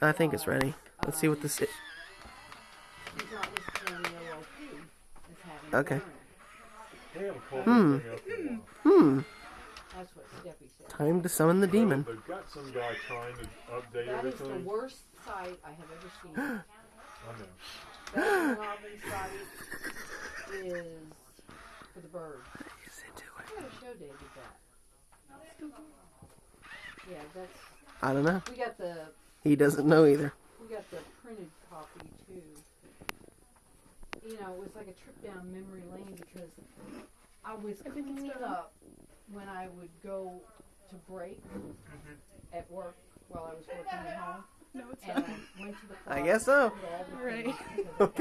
I think it's ready. Let's see what this is. He's not listed on the OLP as having Okay. burn. We have a call Hmm. thing up in, Hmm. That's what Steffi said. Time to summon the demon. They've got some guy trying to update That is the worst site I have ever seen. I know. That site is for the birds. He's into I gotta show David that. Yeah, that's, I don't know. we got the, He doesn't know either. we got the printed copy too. You know, it was like a trip down memory lane because I was cleaning up when I would go to break mm-hmm. at work while I was working at home. No, it's And not. I went to the I guess so. all the Right. things, because I